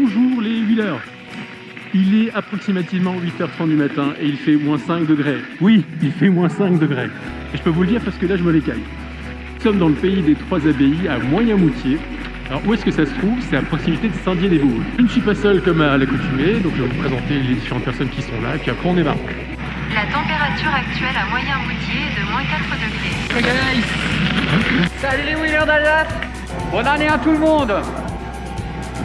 Bonjour les wheelers Il est approximativement 8h30 du matin et il fait moins 5 degrés. Oui, il fait moins 5 degrés. Et je peux vous le dire parce que là je me l'écaille. Nous sommes dans le pays des Trois Abbayes, à Moyen-Moutier. Alors où est-ce que ça se trouve? C'est à proximité de Saint-Dié-des-Vosges. Je ne suis pas seul comme à l'accoutumée, donc je vais vous présenter les différentes personnes qui sont là, et puis après on est marrant. La température actuelle à Moyen-Moutier est de moins 4 degrés. Salut les winners d'Alsace Bonne année à tout le monde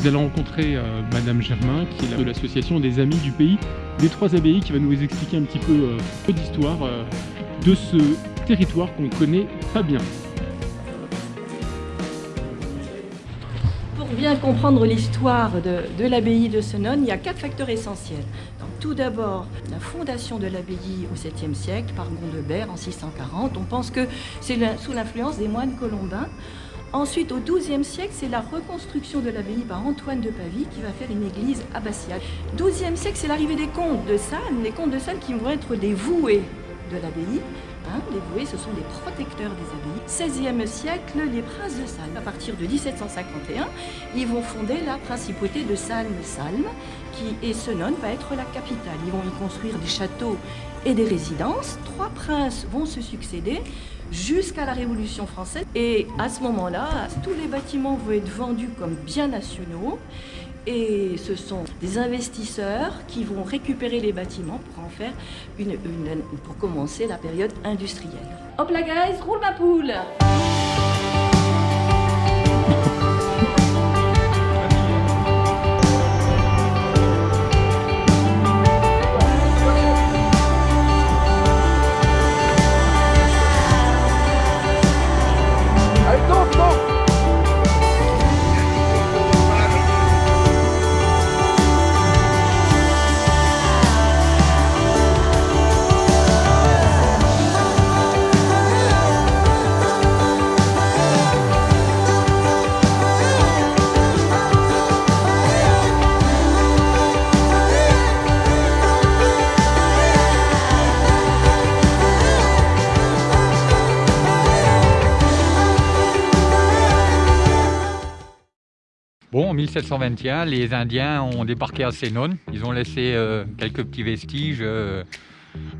Nous allons rencontrer euh, Madame Germain, qui est de l'association des Amis du Pays des Trois Abbayes, qui va nous expliquer un petit peu, euh, peu d'histoire euh, de ce territoire qu'on ne connaît pas bien. Pour bien comprendre l'histoire de, l'abbaye de Senones, il y a quatre facteurs essentiels. Tout d'abord, la fondation de l'abbaye au 7e siècle par Gondebert en 640. On pense que c'est sous l'influence des moines colombins. Ensuite, au XIIe siècle, c'est la reconstruction de l'abbaye par Antoine de Pavie qui va faire une église abbatiale. XIIe siècle, c'est l'arrivée des comtes de Salles, les comtes de Salles qui vont être des voués de l'abbaye. Hein, les voués, ce sont des protecteurs des abbayes. XVIe siècle, les princes de Salles. À partir de 1751, ils vont fonder la principauté de Salm-Salm, qui et Senones va être la capitale. Ils vont y construire des châteaux et des résidences. Trois princes vont se succéder jusqu'à la Révolution française. Et à ce moment-là, tous les bâtiments vont être vendus comme biens nationaux. Et ce sont des investisseurs qui vont récupérer les bâtiments pour en faire une, pour commencer la période industrielle. Hop là guys, roule ma poule Bon, en 1721, les Indiens ont débarqué à Senones. Ils ont laissé euh, quelques petits vestiges, euh,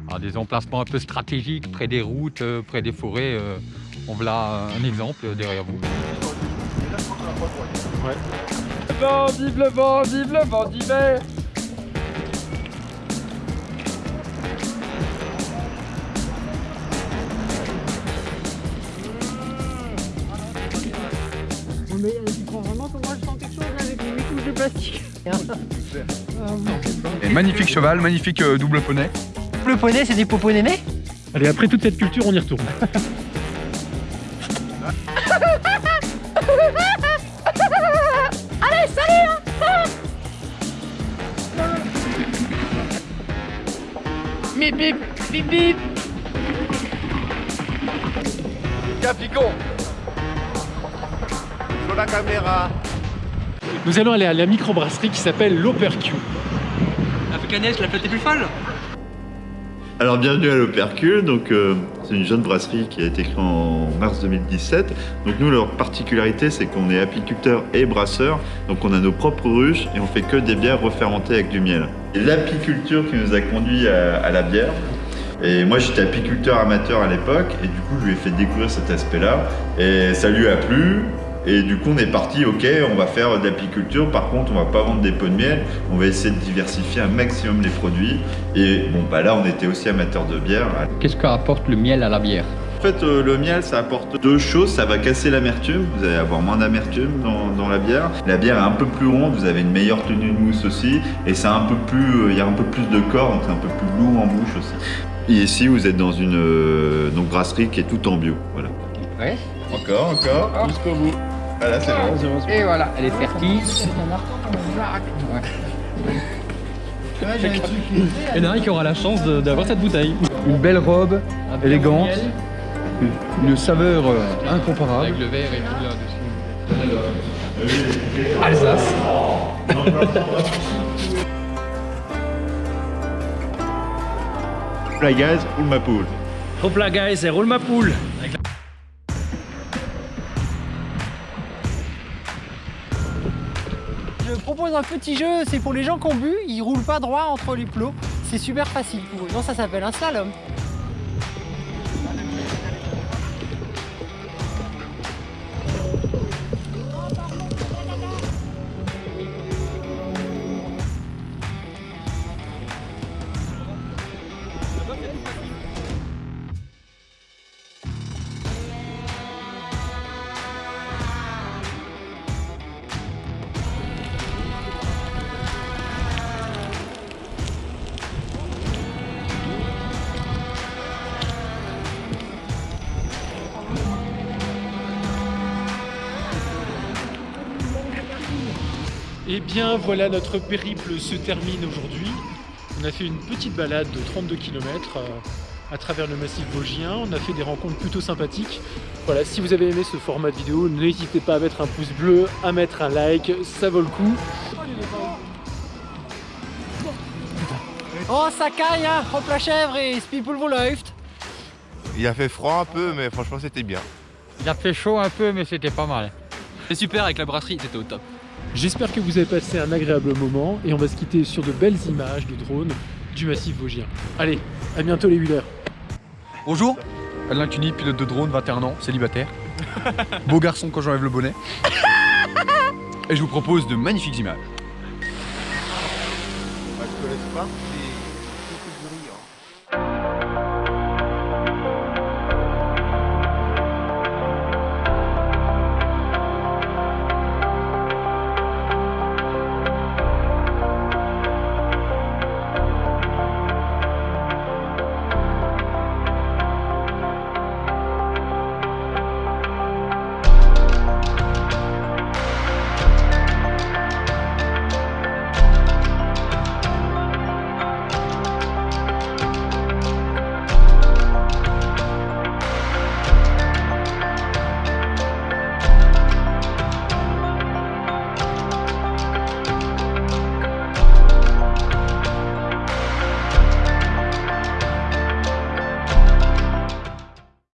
à des emplacements un peu stratégiques, près des routes, euh, près des forêts. euh. on voilà un exemple derrière vous. Le vent, vive le vent, vive le vent d'hiver Et magnifique cheval, magnifique euh, double poney. Le poney, c'est des popos nénés Allez, après toute cette culture, on y retourne. Bip bip, bip bip Capicon Sur la caméra. Nous allons aller à la microbrasserie qui s'appelle l'Opercu. Africanès, la fête est plus folle Alors bienvenue à l'Opercule, donc euh, c'est une jeune brasserie qui a été créée en mars 2017. Donc nous leur particularité c'est qu'on est apiculteur et brasseur, donc on a nos propres ruches et on fait que des bières refermentées avec du miel. C'est l'apiculture qui nous a conduit à, à la bière. Et moi j'étais apiculteur amateur à l'époque et du coup je lui ai fait découvrir cet aspect-là et ça lui a plu. Et du coup, on est parti, ok, on va faire de l'apiculture. Par contre, on va pas vendre des pots de miel. On va essayer de diversifier un maximum les produits. Et bon, bah là, on était aussi amateur de bière. Qu'est-ce qu'apporte le miel à la bière En fait, euh, le miel, ça apporte deux choses. Ça va casser l'amertume. Vous allez avoir moins d'amertume dans, dans la bière. La bière est un peu plus ronde. Vous avez une meilleure tenue de mousse aussi. Et c'est un peu plus, euh, il y a un peu plus de corps, donc c'est un peu plus lourd en bouche aussi. Et ici, vous êtes dans une euh, donc brasserie qui est tout en bio. Voilà. Ouais. Encore, encore. Jusqu'au bout. Voilà, c'est bon. Et voilà, elle est fertile. Il y en a un qui aura la chance d'avoir cette bouteille. Une belle robe, élégante, une saveur euh, incomparable. Avec le verre et tout là-dessus. Alsace. La gaz ou ma poule. Hop là, guys, et roule ma poule. Propose un petit jeu, c'est pour les gens qui ont bu, ils roulent pas droit entre les plots. C'est super facile pour eux. Non, ça s'appelle un slalom. Eh bien voilà, notre périple se termine aujourd'hui. On a fait une petite balade de 32 km à travers le massif vosgien. On a fait des rencontres plutôt sympathiques. Voilà, si vous avez aimé ce format de vidéo, n'hésitez pas à mettre un pouce bleu, à mettre un like, ça vaut le coup. Oh, ça caille, hein Hop la chèvre et Spiepel läuft. Il a fait froid un peu, mais franchement, c'était bien. Il a fait chaud un peu, mais c'était pas mal. C'est super avec la brasserie, t'étais au top. J'espère que vous avez passé un agréable moment et on va se quitter sur de belles images de drones du massif vosgien. Allez, à bientôt les Wheelers Bonjour, Alain Cuny, pilote de drone, 21 ans, célibataire. Beau garçon quand j'enlève le bonnet. Et je vous propose de magnifiques images. Bah, je te laisse pas.